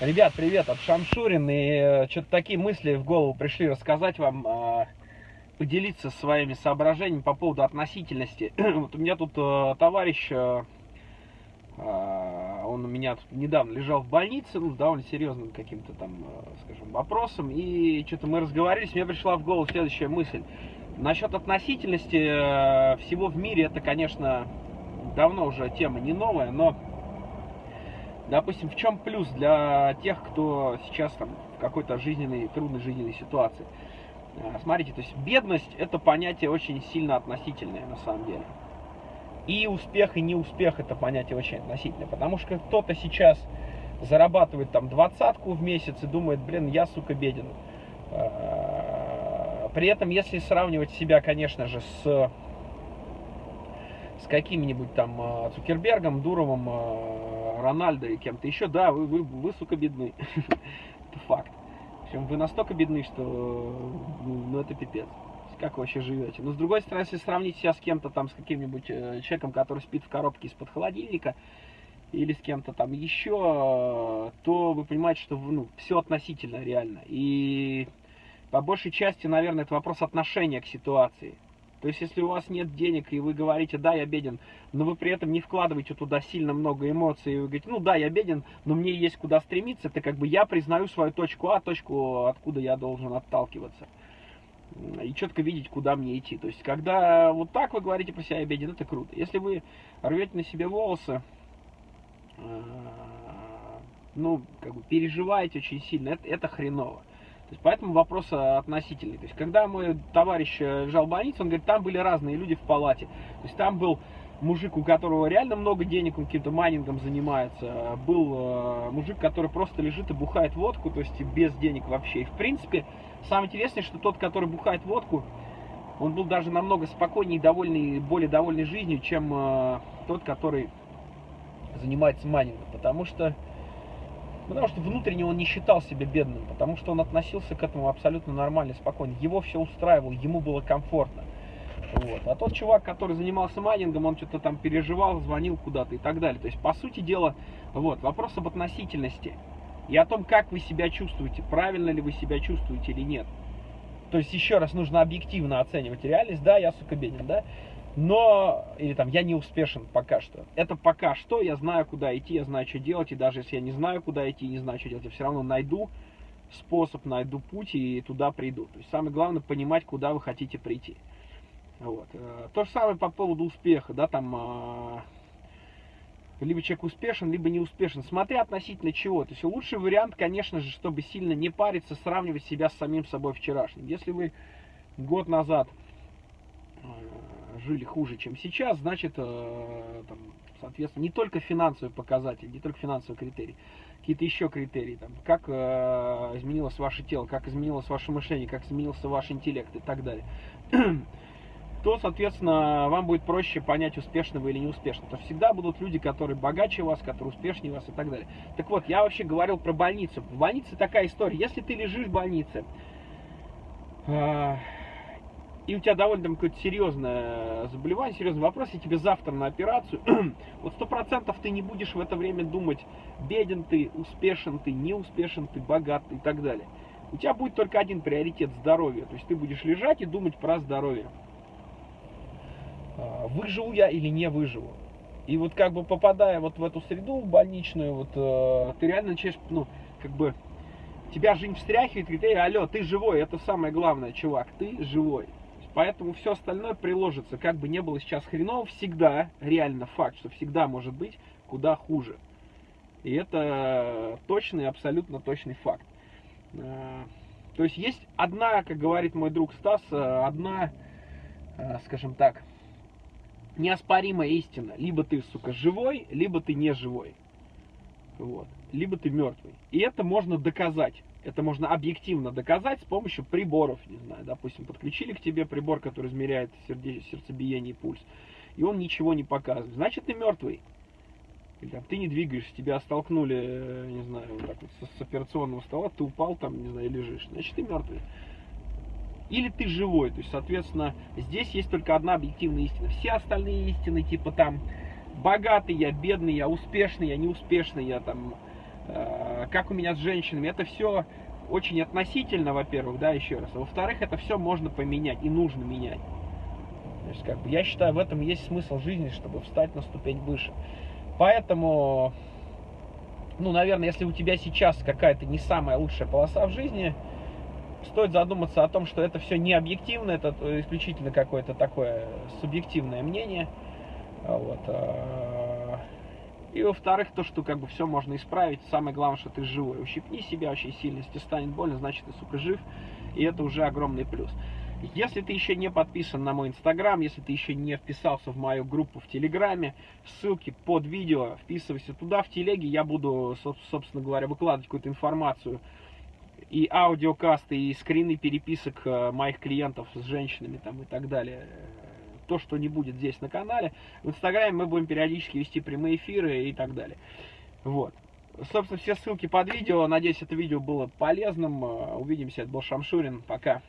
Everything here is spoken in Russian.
Ребят, привет, от Шамшурин. И э, что-то такие мысли в голову пришли рассказать вам, э, поделиться своими соображениями по поводу относительности. вот у меня тут э, товарищ, он у меня тут недавно лежал в больнице, ну, с довольно серьезным каким-то там, скажем, вопросом. И что-то мы разговаривались, мне пришла в голову следующая мысль. Насчет относительности всего в мире, это, конечно, давно уже тема не новая, но Допустим, в чем плюс для тех, кто сейчас там в какой-то жизненной, трудной жизненной ситуации? А, смотрите, то есть бедность это понятие очень сильно относительное на самом деле. И успех, и неуспех это понятие очень относительное. Потому что кто-то сейчас зарабатывает там двадцатку в месяц и думает, блин, я, сука, беден. А, при этом, если сравнивать себя, конечно же, с с каким-нибудь там а, Цукербергом, Дуровым, Рональдо и кем-то еще, да, вы, вы, вы сука, бедны. это факт. Причем вы настолько бедны, что ну, ну это пипец. Как вы вообще живете? Но с другой стороны, если сравнить себя с кем-то там, с каким-нибудь э, человеком, который спит в коробке из-под холодильника, или с кем-то там еще, то вы понимаете, что ну, все относительно реально. И по большей части, наверное, это вопрос отношения к ситуации. То есть, если у вас нет денег, и вы говорите, да, я беден, но вы при этом не вкладываете туда сильно много эмоций, и вы говорите, ну да, я беден, но мне есть куда стремиться, это как бы я признаю свою точку А, точку, откуда я должен отталкиваться. И четко видеть, куда мне идти. То есть, когда вот так вы говорите про себя, я беден, это круто. Если вы рвете на себе волосы, э, ну, как бы переживаете очень сильно, это, это хреново. То есть, поэтому вопрос относительный. То есть, когда мой товарищ э, лежал в больнице, он говорит, там были разные люди в палате. То есть, там был мужик, у которого реально много денег, он каким-то майнингом занимается. Был э, мужик, который просто лежит и бухает водку, то есть без денег вообще. И, в принципе, самое интересное, что тот, который бухает водку, он был даже намного спокойнее и довольный, более довольный жизнью, чем э, тот, который занимается майнингом. Потому что Потому что внутренне он не считал себя бедным, потому что он относился к этому абсолютно нормально, спокойно. Его все устраивало, ему было комфортно. Вот. А тот чувак, который занимался майнингом, он что-то там переживал, звонил куда-то и так далее. То есть, по сути дела, вот, вопрос об относительности и о том, как вы себя чувствуете, правильно ли вы себя чувствуете или нет. То есть, еще раз, нужно объективно оценивать реальность. Да, я, сука, беден, да? Но, или там, я не успешен пока что. Это пока что, я знаю, куда идти, я знаю, что делать, и даже если я не знаю, куда идти, не знаю, что делать, я все равно найду способ, найду путь и туда приду. То есть самое главное понимать, куда вы хотите прийти. Вот. Э, то же самое по поводу успеха, да, там, а, либо человек успешен, либо не успешен, смотря относительно чего. То есть лучший вариант, конечно же, чтобы сильно не париться, сравнивать себя с самим собой вчерашним. Если вы год назад жили хуже, чем сейчас, значит, э, там, соответственно, не только финансовый показатель, не только финансовый критерий, какие-то еще критерии, там, как э, изменилось ваше тело, как изменилось ваше мышление, как изменился ваш интеллект и так далее, то, соответственно, вам будет проще понять, успешно вы или неуспешно. То всегда будут люди, которые богаче вас, которые успешнее вас и так далее. Так вот, я вообще говорил про больницу. В больнице такая история. Если ты лежишь в больнице, э, и у тебя довольно там какое-то серьезное заболевание, серьезный вопрос, и тебе завтра на операцию, вот сто процентов ты не будешь в это время думать, беден ты, успешен ты, не успешен ты, богат и так далее. У тебя будет только один приоритет – здоровье. То есть ты будешь лежать и думать про здоровье. А, выживу я или не выживу. И вот как бы попадая вот в эту среду больничную, вот э, ты реально начинаешь, ну, как бы, тебя жизнь встряхивает, говорит, эй, алло, ты живой, это самое главное, чувак, ты живой. Поэтому все остальное приложится. Как бы не было сейчас хреново, всегда, реально факт, что всегда может быть куда хуже. И это точный, абсолютно точный факт. Э, то есть есть одна, как говорит мой друг Стас, э, одна, э, скажем так, неоспоримая истина. Либо ты, сука, живой, либо ты не живой. Вот. Либо ты мертвый. И это можно доказать. Это можно объективно доказать с помощью приборов, не знаю, допустим, подключили к тебе прибор, который измеряет сердце, сердцебиение и пульс, и он ничего не показывает. Значит, ты мертвый. Или там, ты не двигаешься, тебя столкнули, э, не знаю, вот так вот с, операционного стола, ты упал там, не знаю, лежишь. Значит, ты мертвый. Или ты живой. То есть, соответственно, здесь есть только одна объективная истина. Все остальные истины, типа там, богатый я, бедный я, успешный я, неуспешный я, там, как у меня с женщинами, это все очень относительно, во-первых, да, еще раз. А во-вторых, это все можно поменять и нужно менять. То есть, как бы, я считаю, в этом есть смысл жизни, чтобы встать на ступень выше. Поэтому, ну, наверное, если у тебя сейчас какая-то не самая лучшая полоса в жизни, стоит задуматься о том, что это все не объективно, это исключительно какое-то такое субъективное мнение. Вот. И во-вторых, то, что как бы все можно исправить. Самое главное, что ты живой. Ущипни себя очень сильно. Если станет больно, значит ты, сука, жив. И это уже огромный плюс. Если ты еще не подписан на мой инстаграм, если ты еще не вписался в мою группу в телеграме, ссылки под видео, вписывайся туда, в телеге, я буду, собственно говоря, выкладывать какую-то информацию и аудиокасты, и скрины переписок э, моих клиентов с женщинами там и так далее. То, что не будет здесь на канале. В инстаграме мы будем периодически вести прямые эфиры и так далее. Вот. Собственно, все ссылки под видео. Надеюсь, это видео было полезным. Увидимся. Это был Шамшурин. Пока.